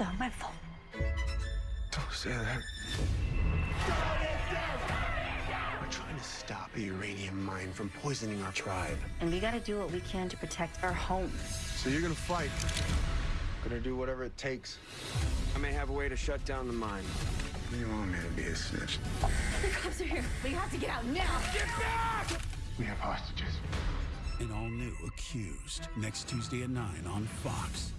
It's not my fault. Don't say that. We're trying to stop a uranium mine from poisoning our tribe. And we gotta do what we can to protect our home. So you're gonna fight. Gonna do whatever it takes. I may have a way to shut down the mine. You want me to be a snitch? The cops are here. We have to get out now. Get back! We have hostages. An all new Accused next Tuesday at 9 on Fox.